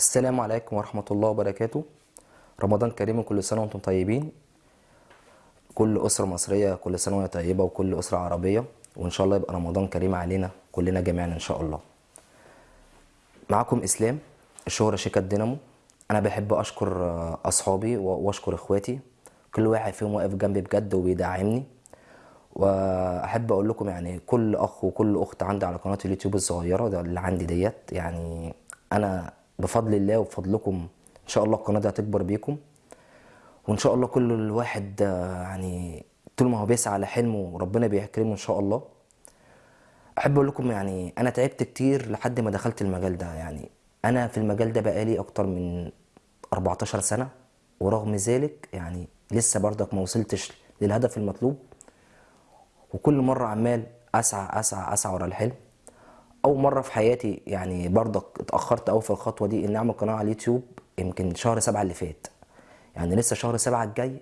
السلام عليكم ورحمة الله وبركاته. رمضان كريم وكل سنة وأنتم طيبين. كل أسرة مصرية كل سنة وهي طيبة وكل أسرة عربية. وإن شاء الله يبقى رمضان كريم علينا كلنا جميعا إن شاء الله. معكم إسلام الشهرة شيكا الدينامو أنا بحب أشكر آه، أصحابي وأشكر إخواتي. كل واحد فيهم واقف جنبي بجد وبيدعمني. وأحب أقول لكم يعني كل أخ وكل أخت عندي على قناة اليوتيوب الصغيرة ده اللي عندي ديت. يعني أنا بفضل الله وبفضلكم إن شاء الله القناة دي هتكبر بيكم. وإن شاء الله كل الواحد يعني طول ما هو بيسعى على حلمه ربنا بيكرمه إن شاء الله. أحب أقول لكم يعني أنا تعبت كتير لحد ما دخلت المجال ده. يعني أنا في المجال ده بقالي أكتر من 14 سنة. ورغم ذلك يعني لسه برضك ما وصلتش للهدف المطلوب. وكل مرة عمال أسعى أسعى أسعى ورا الحلم. أول مرة في حياتي يعني برضك اتأخرت أوي في الخطوة دي إني أعمل قناة على اليوتيوب يمكن شهر سبعة اللي فات. يعني لسه شهر سبعة الجاي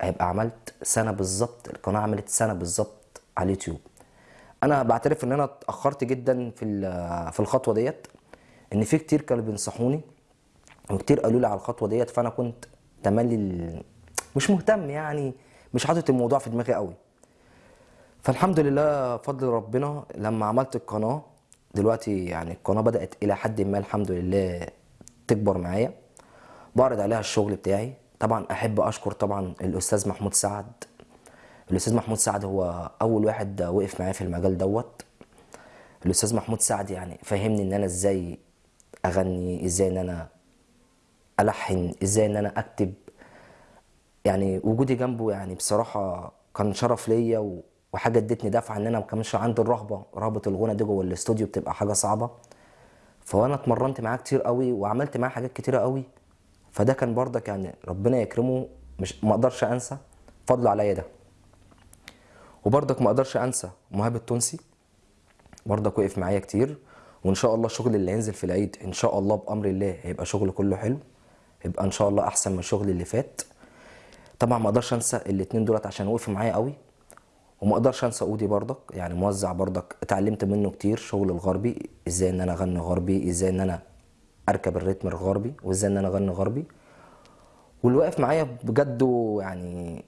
هيبقى عملت سنة بالظبط القناة عملت سنة بالظبط على اليوتيوب. أنا بعترف إن أنا اتأخرت جدا في في الخطوة ديت إن في كتير كانوا بينصحوني وكتير قالوا لي على الخطوة ديت فأنا كنت تملي مش مهتم يعني مش حاطط الموضوع في دماغي قوي فالحمد لله فضل ربنا لما عملت القناة دلوقتي يعني القناة بدأت إلى حد ما الحمد لله تكبر معايا. بعرض عليها الشغل بتاعي. طبعا أحب أشكر طبعا الأستاذ محمود سعد. الأستاذ محمود سعد هو أول واحد وقف معايا في المجال دوت. الأستاذ محمود سعد يعني فهمني إن أنا إزاي أغني إزاي إن أنا ألحن إزاي إن أنا أكتب. يعني وجودي جنبه يعني بصراحة كان شرف ليا و- وحاجة ادتني دفعة إن أنا ما كانش عندي الرهبة رهبة الغنى دي جوه الاستوديو بتبقى حاجة صعبة. فأنا اتمرنت معاه كتير قوي وعملت معاه حاجات كتيرة قوي. فده كان برضك يعني ربنا يكرمه مش ما أقدرش أنسى فضله عليا ده. وبرضك ما أقدرش أنسى مهاب التونسي برضك وقف معايا كتير. وإن شاء الله الشغل اللي هينزل في العيد إن شاء الله بأمر الله هيبقى شغل كله حلو. يبقى إن شاء الله أحسن من الشغل اللي فات. طبعا ما أقدرش أنسى الاتنين دولت عشان وقفوا معايا قوي. وما أقدرش انسى اودي برضك يعني موزع برضك اتعلمت منه كتير شغل الغربي إزاي ان أنا اغني غربي إزاي ان أنا اركب الريتم الغربي وازاي ان أنا اغني غربي. واللي واقف معايا بجد يعني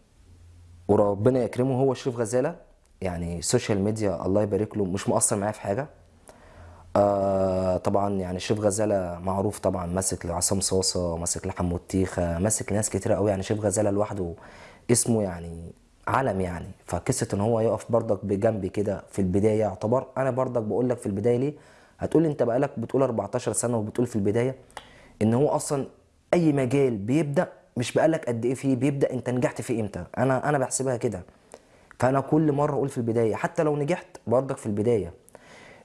وربنا يكرمه هو شريف غزالة. يعني social media الله يبارك له مش مقصر معايا في حاجة. آه طبعا يعني شريف غزالة معروف طبعا ماسك لعصام صاصه ماسك لحمود تيخه ماسك لناس كتيرة قوي. يعني شريف غزالة لوحده اسمه يعني علم يعني. فقصة إن هو يقف برضك بجنبي كده في البداية يعتبر. أنا برضك بقول لك في البداية ليه؟ هتقول أنت بقالك بتقول 14 سنة وبتقول في البداية إن هو أصلا أي مجال بيبدأ مش بقالك قد إيه فيه بيبدأ أنت نجحت فيه إمتى؟ أنا أنا بحسبها كده. فأنا كل مرة أقول في البداية حتى لو نجحت برضك في البداية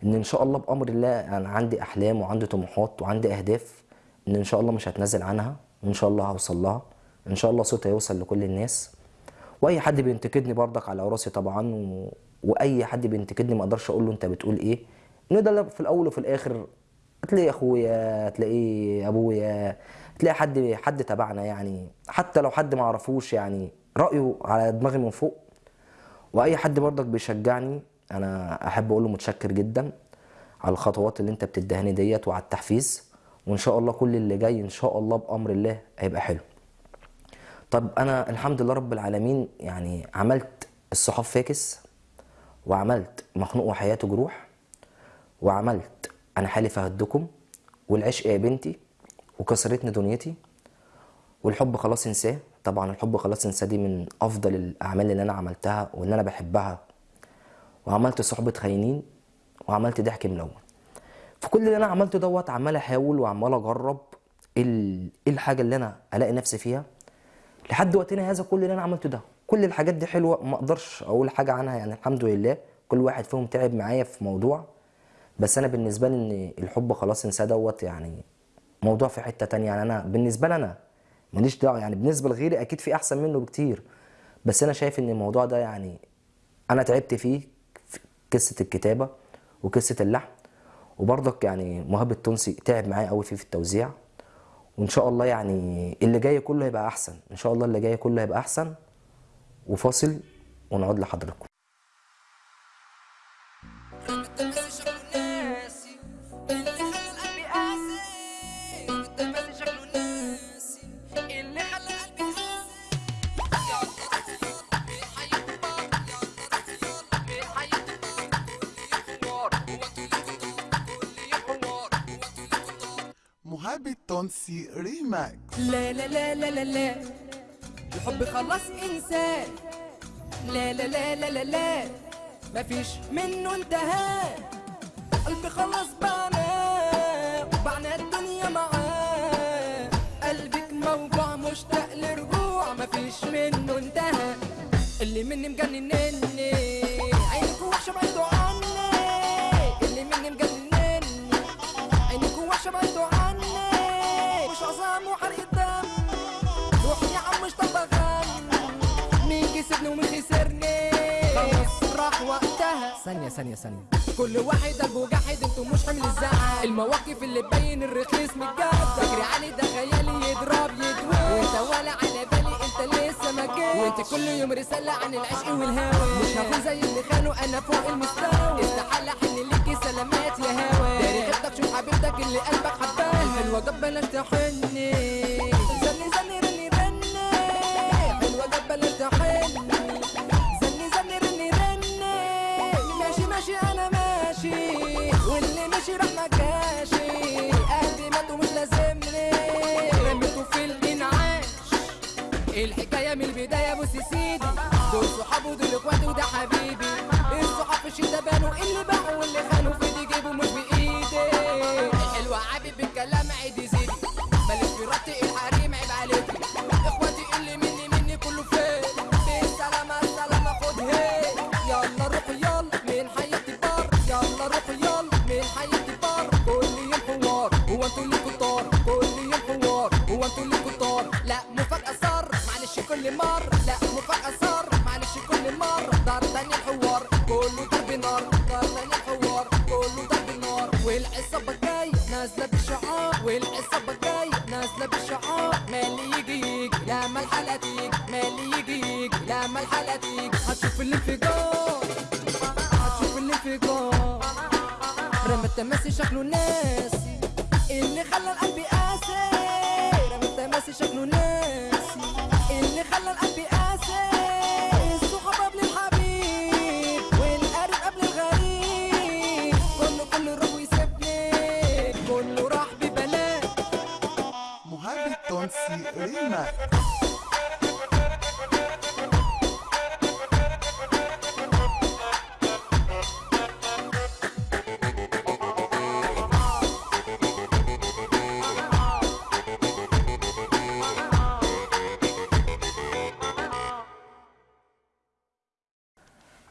إن إن شاء الله بأمر الله أنا عندي أحلام وعندي طموحات وعندي أهداف إن إن شاء الله مش هتنازل عنها. وان شاء الله هوصل لها. إن شاء الله صوتي هيوصل لكل الناس. وأي حد بينتقدني برضك على راسي طبعا و... وأي حد بينتقدني ما أقدرش أقول له أنت بتقول إيه. إن ده في الأول وفي الآخر تلاقي أخويا تلاقي أبويا تلاقي حد حد تبعنا يعني. حتى لو حد ما اعرفوش يعني رأيه على دماغي من فوق. وأي حد برضك بيشجعني أنا أحب أقول له متشكر جدا على الخطوات اللي أنت بتدهني ديت وعلى التحفيز. وإن شاء الله كل اللي جاي إن شاء الله بأمر الله هيبقى حلو. طب أنا الحمد لله رب العالمين يعني عملت الصحاف فاكس وعملت مخنوق وحياته جروح وعملت أنا حالف اهدكم والعشق يا بنتي وكسرتني دنيتي والحب خلاص انساه. طبعا الحب خلاص انساه دي من أفضل الأعمال اللي أنا عملتها واللي أنا بحبها. وعملت صحبة خاينين وعملت ضحك ملون. فكل اللي أنا عملته دوت عمال أحاول وعمال أجرب إيه ال- الحاجة اللي أنا ألاقي نفسي فيها. لحد وقتنا هذا كل اللي أنا عملته ده. كل الحاجات دي حلوة ما أقدرش أقول حاجة عنها يعني الحمد لله. كل واحد فيهم تعب معايا في موضوع. بس أنا بالنسبة لي إن الحب خلاص انساه دوت يعني موضوع في حتة تانية. يعني أنا بالنسبة لي أنا ماليش دعوة يعني بالنسبة لغيري أكيد في أحسن منه بكتير. بس أنا شايف إن الموضوع ده يعني أنا تعبت فيه في قصة الكتابة وقصة اللحن. وبرضك يعني مهاب التونسي تعب معايا قوي فيه في التوزيع. وان شاء الله يعني اللي جاي كله هيبقى احسن ان شاء الله اللي جاي كله هيبقى احسن وفاصل ونعود لحضراتكم اللي التونسي ريماكس لا لا لا لا لا لا. الحب خلاص انسان لا لا لا لا لا لا. مفيش منه انتهى. قلبي خلاص بعنا بعنا الدنيا معاه. قلبك موجوع مشتاق لرجوع مفيش منه انتهى. اللي مني مجننني. ثانية ثانية ثانية. كل واحد قلبه جاحد أنتوا مش حمل الزعل. المواقف اللي تبين الرخيص من الجد تجري علي ده خيالي يضرب يدوي وانت ولا على بالي انت لسه ما وانت كل يوم رسالة عن العشق والهوى. مش هكون زي اللي خانوا أنا فوق المستوى. استحالة احن ليكي سلامات يا هوا داري غيرتك شوف حبيبتك اللي قلبك حباه. الحلوة بلاش تحني. الحكاية من البداية بص يا سيدي. دول صحاب ودول اخواتي وده حبيبي. الصحاب في الشتا بانوا اللي باعوا واللي خانوا في ايدي جيبوا مش بإيدي. الحلوة عابي بالكلام عيدي زيدي بلاش في ربطي الانفجار هتشوف الانفجار رمى التماسي شكله ناسي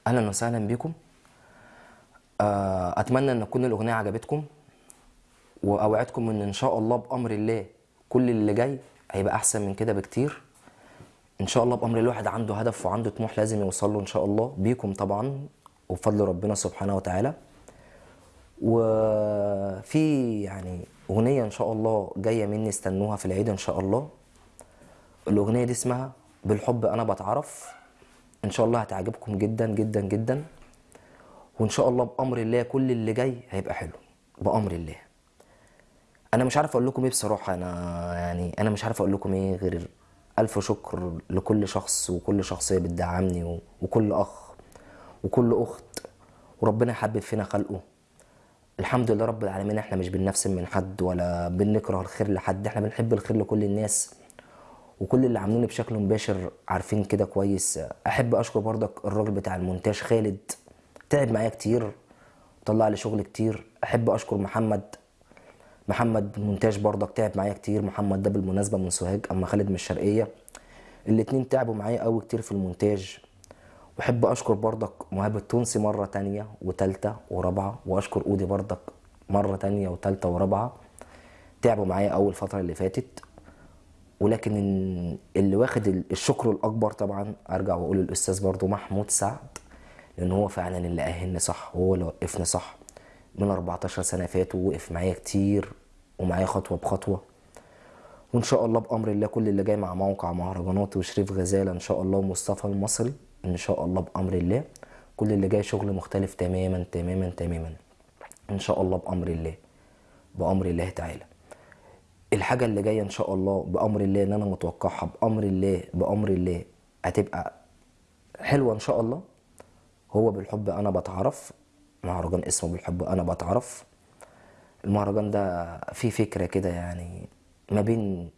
أهلا وسهلا بكم. آه، أتمنى أن تكون الأغنية عجبتكم وأوعدكم إن إن شاء الله بأمر الله كل اللي جاي هيبقى أحسن من كده بكتير. إن شاء الله بأمر الواحد عنده هدف وعنده طموح لازم يوصل له إن شاء الله. بيكم طبعا وبفضل ربنا سبحانه وتعالى. وفي يعني أغنية إن شاء الله جاية مني استنوها في العيد إن شاء الله. الأغنية دي اسمها بالحب أنا بتعرف. إن شاء الله هتعجبكم جدا جدا جدا. وإن شاء الله بأمر الله كل اللي جاي هيبقى حلو. بأمر الله. أنا مش عارف أقول لكم إيه بصراحة. أنا يعني أنا مش عارف أقول لكم إيه غير ألف شكر لكل شخص وكل شخصية بتدعمني وكل أخ وكل أخت. وربنا يحبب فينا خلقه. الحمد لله رب العالمين إحنا مش بننفسن من حد ولا بنكره الخير لحد. إحنا بنحب الخير لكل الناس. وكل اللي عامليني بشكل مباشر عارفين كده كويس. أحب أشكر برضك الراجل بتاع المونتاج خالد. تعب معايا كتير طلع لي شغل كتير. أحب أشكر محمد. محمد مونتاج برضك تعب معايا كتير. محمد ده بالمناسبة من سوهاج أما خالد من الشرقية. الاتنين تعبوا معايا قوي كتير في المونتاج. وأحب أشكر برضك مهاب التونسي مرة تانية وتالتة ورابعة. وأشكر أودي برضك مرة تانية وتالتة ورابعة. تعبوا معايا اول فتره اللي فاتت. ولكن ال- اللي واخد ال- الشكر الأكبر طبعا أرجع وأقول الأستاذ برضو محمود سعد لأن هو فعلا اللي اهلني صح هو اللي وقفني صح. من 14 سنة فاتوا وقف معايا كتير ومعايا خطوة بخطوة. وإن شاء الله بأمر الله كل اللي جاي مع موقع مهرجانات وشريف غزالة إن شاء الله ومصطفى المصري إن شاء الله بأمر الله. كل اللي جاي شغل مختلف تماما تماما تماما. إن شاء الله بأمر الله. بأمر الله تعالى. الحاجة اللي جاية إن شاء الله بأمر الله إن أنا متوقعها بأمر الله بأمر الله هتبقى حلوة إن شاء الله. هو بالحب أنا بتعرف مهرجان اسمه بالحب أنا بتعرف. المهرجان ده فيه فكرة كده يعني ما بين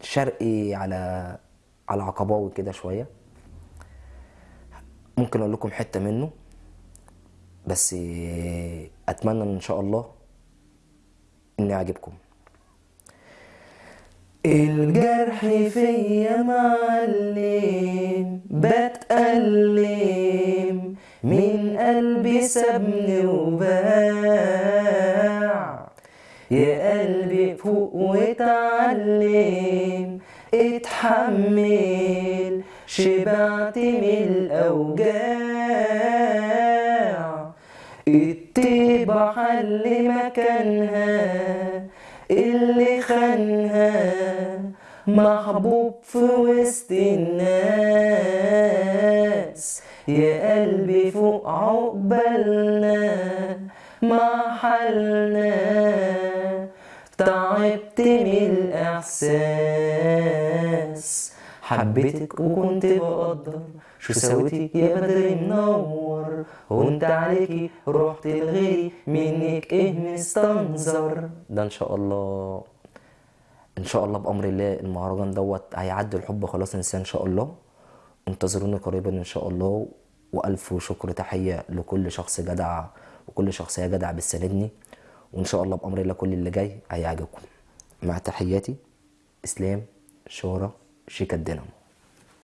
شرقي على على عقباوي كده شوية. ممكن أقول لكم حتة منه بس أتمنى إن شاء الله إني يعجبكم الجرح فيا معلم بتألم من قلبي سابني وباع. يا قلبي فوق واتعلم اتحمل شبعت من الأوجاع. الطيبة حل مكانها اللي خانها محبوب في وسط الناس. يا قلبي فوق عقبالنا مع حالنا. تعبت من الإحساس. حبيتك وكنت بقدر. شو سويتي يا بدر منور؟ وانت عليكي رحت لغيري منك إيه مستنظر. ده إن شاء الله إن شاء الله بأمر الله المهرجان دوت هيعدي الحب خلاص انسان إن شاء الله. انتظروني قريبا إن شاء الله. وألف شكر تحية لكل شخص جدع وكل شخصيه جدع بتساندني وإن شاء الله بأمر الله كل اللي جاي هيعجبكم. مع تحياتي إسلام شهرة. شيكا الدينامو